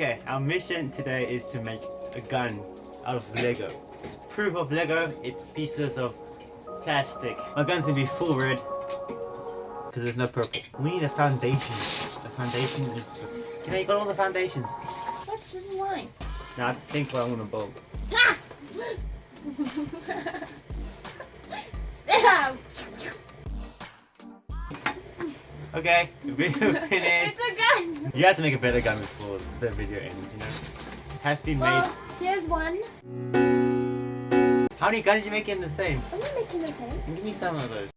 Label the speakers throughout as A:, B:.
A: Okay, our mission today is to make a gun out of Lego. Proof of Lego, it's pieces of plastic. My gun's gonna be full red because there's no purple. We need a foundation. The foundation is. Know, you got all the foundations.
B: What's this line?
A: Now I think what I'm gonna build. Okay, video finished.
B: it's a gun.
A: You have to make a better gun before the video ends, you know? It has to be made.
B: Here's one.
A: How many guns you making the same?
B: I'm not making the same.
A: Give me some of those.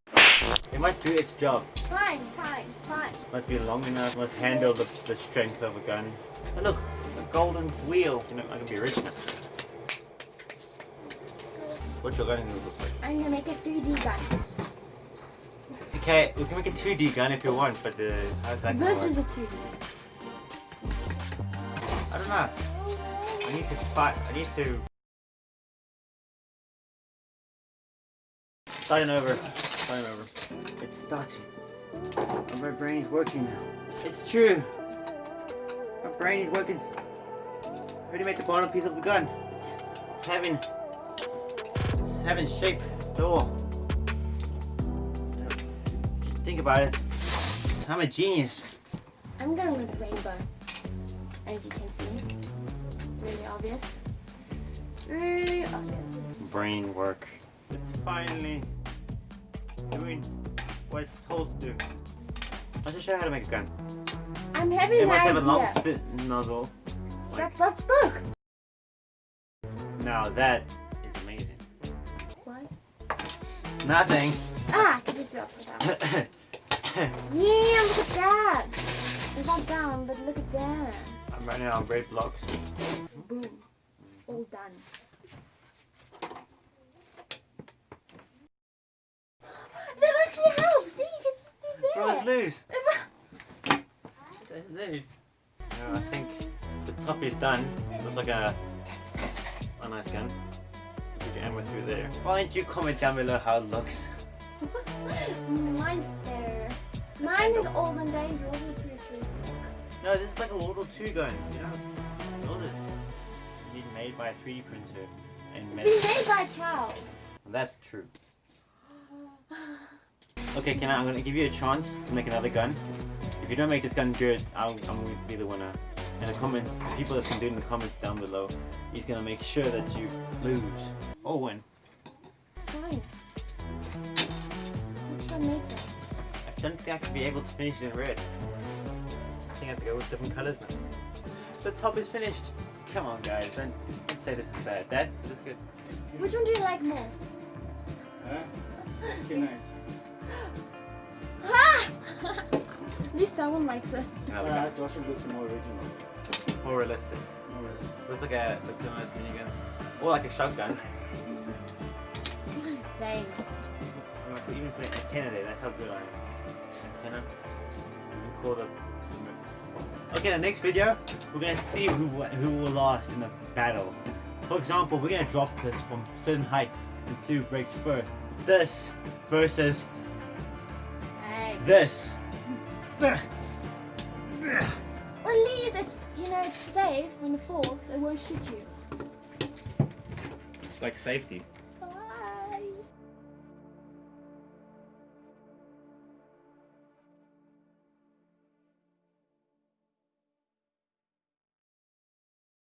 A: It must do its job.
B: Fine, fine, fine.
A: Must be long enough, must handle the, the strength of a gun. Oh look, a golden wheel. You know, I can be rich now. What's your gun gonna look like?
B: I'm gonna make a 3D gun.
A: Okay, we can make a 2D gun if you want, but uh, how's that gonna
B: This
A: work?
B: is a 2D.
A: I don't know. I need to fight. I need to. Starting over. Starting over. It's starting. My brain is working now. It's true. My brain is working. I already made the bottom piece of the gun. It's, it's having. It's having shape. Door. Think about it. I'm a genius.
B: I'm going with rainbow. As you can see. Really obvious. Really obvious.
A: brain work. It's finally doing what it's told to do. I'll just show you how to make a gun.
B: I'm having
A: It
B: an
A: must have a long
B: idea.
A: thin nozzle.
B: That's, let's look.
A: Now that is amazing.
B: What?
A: Nothing.
B: Ah, I can just do it. Yeah, look at that. It's not down, but look at that.
A: I'm running now on great blocks.
B: Boom. All done. That actually helps. See, you can see
A: Bro, it's
B: there.
A: loose. It's loose. No, I think the top is done. Looks like a, a nice gun. Put your ammo through there. Why don't you comment down below how it looks?
B: Mine's better. Mine is olden days, yours is futuristic.
A: No, this is like a World War II gun, you know? Those is being made by a 3D printer and
B: It's
A: made.
B: been made by a child.
A: That's true. Okay, can I, I'm gonna give you a chance to make another gun. If you don't make this gun good, I'll, I'm going to be the winner. In the comments, the people that can do it in the comments down below, he's gonna make sure that you lose oh, or win.
B: Fine. What should I make then?
A: I don't think I can be able to finish it in red. I think I have to go with different colors now. The top is finished. Come on, guys, don't, don't say this is bad. That this is good.
B: Which one do you like more?
A: Huh? Okay, nice.
B: Ha! At least someone likes it.
A: Another
C: Uh,
A: gun.
C: Joshua looks more original.
A: More realistic.
C: More realistic.
A: Looks like a like one of those miniguns. Or like a shotgun.
B: Thanks.
A: Even put an antenna there, that's how good I am. Antenna. Call the Okay, the next video, we're gonna see who who will last in the battle. For example, we're gonna drop this from certain heights and see who breaks first. This versus
B: Hey.
A: this.
B: Well, at least it's, you know, it's safe when it falls. It won't shoot you.
A: Like safety.